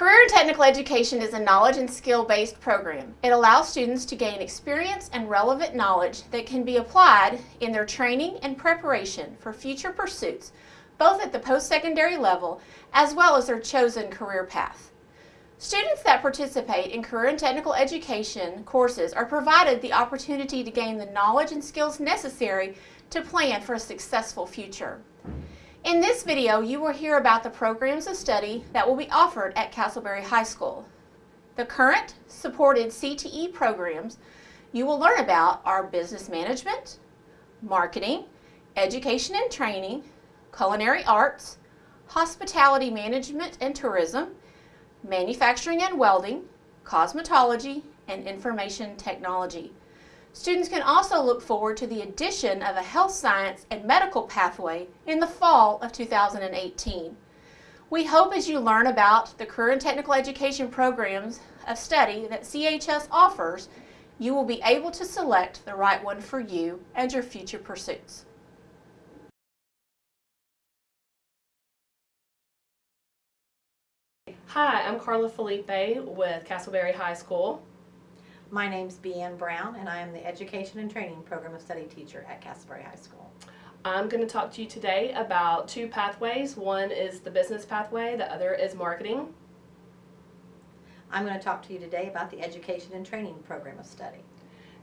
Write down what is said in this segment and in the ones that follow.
Career and Technical Education is a knowledge and skill-based program. It allows students to gain experience and relevant knowledge that can be applied in their training and preparation for future pursuits, both at the post-secondary level as well as their chosen career path. Students that participate in career and technical education courses are provided the opportunity to gain the knowledge and skills necessary to plan for a successful future. In this video, you will hear about the programs of study that will be offered at Castleberry High School. The current supported CTE programs you will learn about are business management, marketing, education and training, culinary arts, hospitality management and tourism, manufacturing and welding, cosmetology, and information technology. Students can also look forward to the addition of a health science and medical pathway in the fall of 2018. We hope as you learn about the career and technical education programs of study that CHS offers, you will be able to select the right one for you and your future pursuits. Hi, I'm Carla Felipe with Castleberry High School. My name's Beanne Brown, and I am the Education and Training Program of Study teacher at Castleberry High School. I'm going to talk to you today about two pathways. One is the business pathway, the other is marketing. I'm going to talk to you today about the Education and Training Program of Study.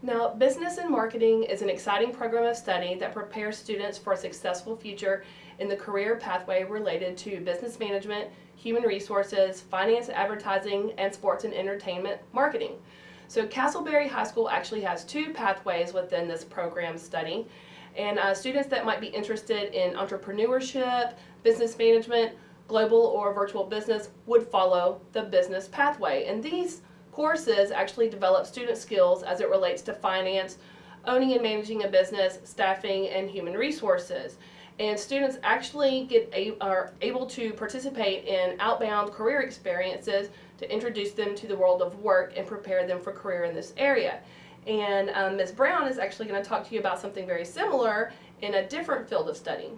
Now, business and marketing is an exciting program of study that prepares students for a successful future in the career pathway related to business management, human resources, finance, advertising, and sports and entertainment marketing. So Castleberry High School actually has two pathways within this program study. And uh, students that might be interested in entrepreneurship, business management, global or virtual business would follow the business pathway. And these courses actually develop student skills as it relates to finance, owning and managing a business, staffing, and human resources. And students actually get a, are able to participate in outbound career experiences to introduce them to the world of work and prepare them for career in this area. And um, Ms. Brown is actually going to talk to you about something very similar in a different field of study.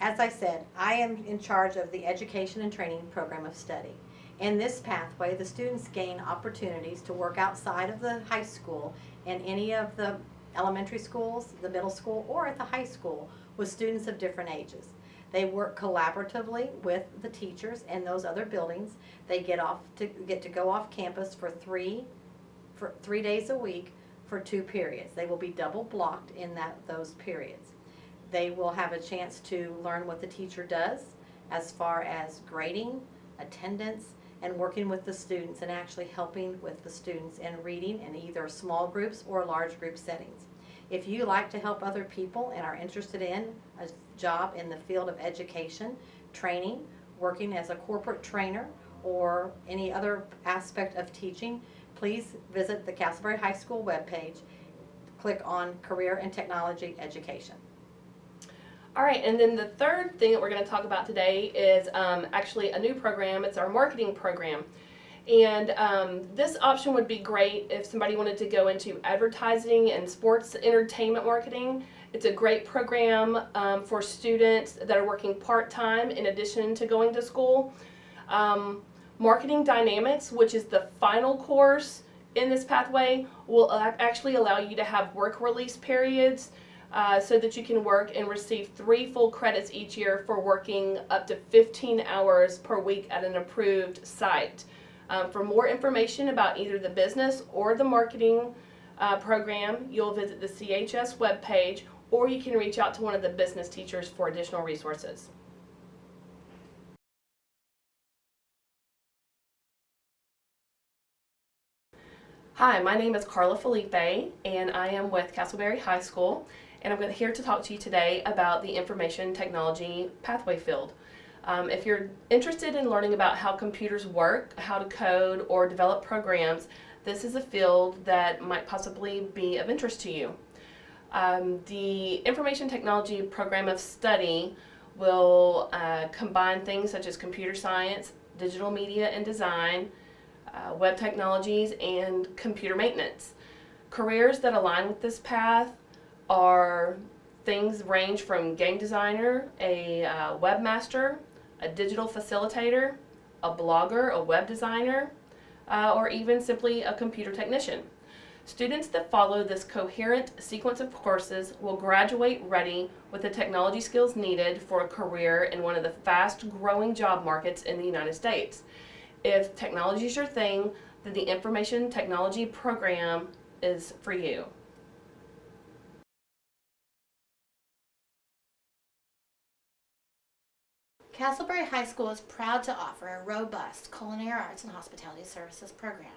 As I said, I am in charge of the Education and Training Program of Study. In this pathway, the students gain opportunities to work outside of the high school in any of the elementary schools, the middle school, or at the high school with students of different ages. They work collaboratively with the teachers in those other buildings. They get off to get to go off campus for three for three days a week for two periods. They will be double blocked in that those periods. They will have a chance to learn what the teacher does as far as grading, attendance, and working with the students and actually helping with the students in reading in either small groups or large group settings. If you like to help other people and are interested in a job in the field of education, training, working as a corporate trainer, or any other aspect of teaching, please visit the Castleberry High School webpage. Click on Career and Technology Education. All right, and then the third thing that we're going to talk about today is um, actually a new program. It's our marketing program. And um, this option would be great if somebody wanted to go into advertising and sports entertainment marketing. It's a great program um, for students that are working part-time in addition to going to school. Um, Marketing Dynamics, which is the final course in this pathway, will actually allow you to have work release periods uh, so that you can work and receive three full credits each year for working up to 15 hours per week at an approved site. Um, for more information about either the business or the marketing uh, program, you'll visit the CHS webpage or you can reach out to one of the business teachers for additional resources. Hi, my name is Carla Felipe and I am with Castleberry High School and I'm here to talk to you today about the information technology pathway field. Um, if you're interested in learning about how computers work, how to code or develop programs, this is a field that might possibly be of interest to you. Um, the Information Technology Program of Study will uh, combine things such as computer science, digital media and design, uh, web technologies, and computer maintenance. Careers that align with this path are things range from game designer, a uh, webmaster, a digital facilitator, a blogger, a web designer, uh, or even simply a computer technician. Students that follow this coherent sequence of courses will graduate ready with the technology skills needed for a career in one of the fast growing job markets in the United States. If technology is your thing, then the information technology program is for you. Castleberry High School is proud to offer a robust culinary arts and hospitality services program.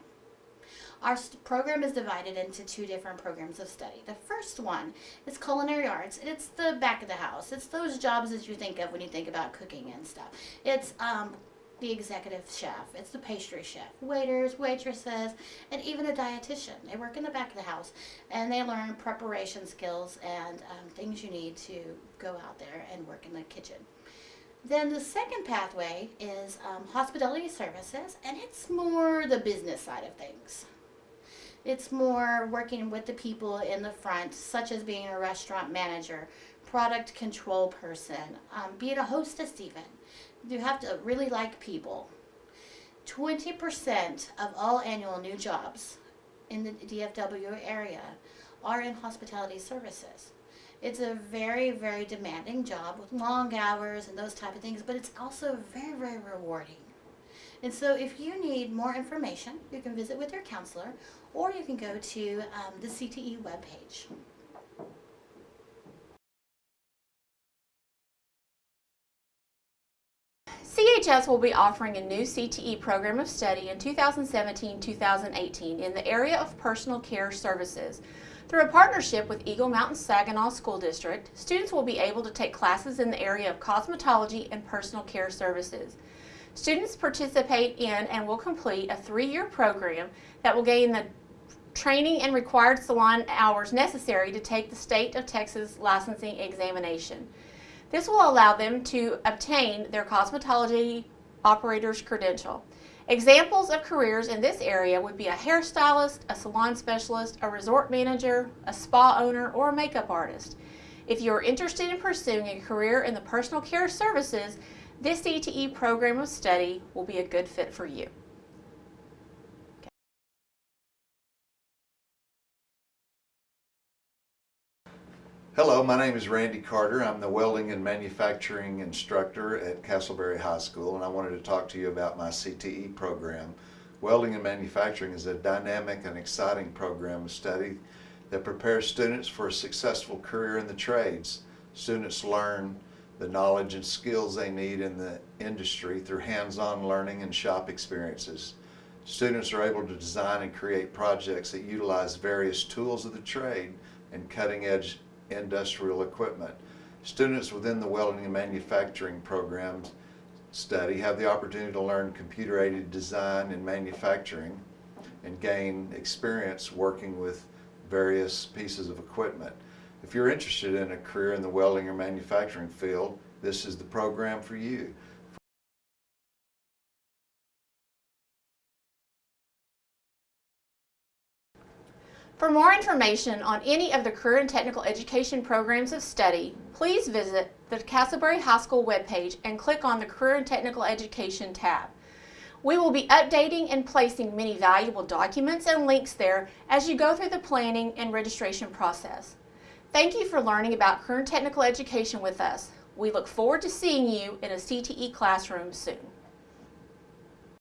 Our program is divided into two different programs of study. The first one is culinary arts, it's the back of the house. It's those jobs that you think of when you think about cooking and stuff. It's um, the executive chef, it's the pastry chef, waiters, waitresses, and even a dietitian. They work in the back of the house and they learn preparation skills and um, things you need to go out there and work in the kitchen. Then the second pathway is um, hospitality services, and it's more the business side of things. It's more working with the people in the front, such as being a restaurant manager, product control person, um, being a hostess, even. You have to really like people. 20% of all annual new jobs in the DFW area are in hospitality services. It's a very, very demanding job with long hours and those type of things, but it's also very, very rewarding. And so if you need more information, you can visit with your counselor or you can go to um, the CTE webpage. CHS will be offering a new CTE program of study in 2017-2018 in the area of personal care services. Through a partnership with Eagle Mountain Saginaw School District, students will be able to take classes in the area of cosmetology and personal care services. Students participate in and will complete a three-year program that will gain the training and required salon hours necessary to take the state of Texas licensing examination. This will allow them to obtain their cosmetology operator's credential. Examples of careers in this area would be a hairstylist, a salon specialist, a resort manager, a spa owner, or a makeup artist. If you are interested in pursuing a career in the personal care services, this CTE program of study will be a good fit for you. Hello, my name is Randy Carter. I'm the welding and manufacturing instructor at Castleberry High School, and I wanted to talk to you about my CTE program. Welding and manufacturing is a dynamic and exciting program of study that prepares students for a successful career in the trades. Students learn the knowledge and skills they need in the industry through hands-on learning and shop experiences. Students are able to design and create projects that utilize various tools of the trade and cutting-edge industrial equipment. Students within the welding and manufacturing programs study have the opportunity to learn computer-aided design and manufacturing and gain experience working with various pieces of equipment. If you're interested in a career in the welding or manufacturing field, this is the program for you. For more information on any of the career and technical education programs of study, please visit the Castleberry High School webpage and click on the Career and Technical Education tab. We will be updating and placing many valuable documents and links there as you go through the planning and registration process. Thank you for learning about career and technical education with us. We look forward to seeing you in a CTE classroom soon.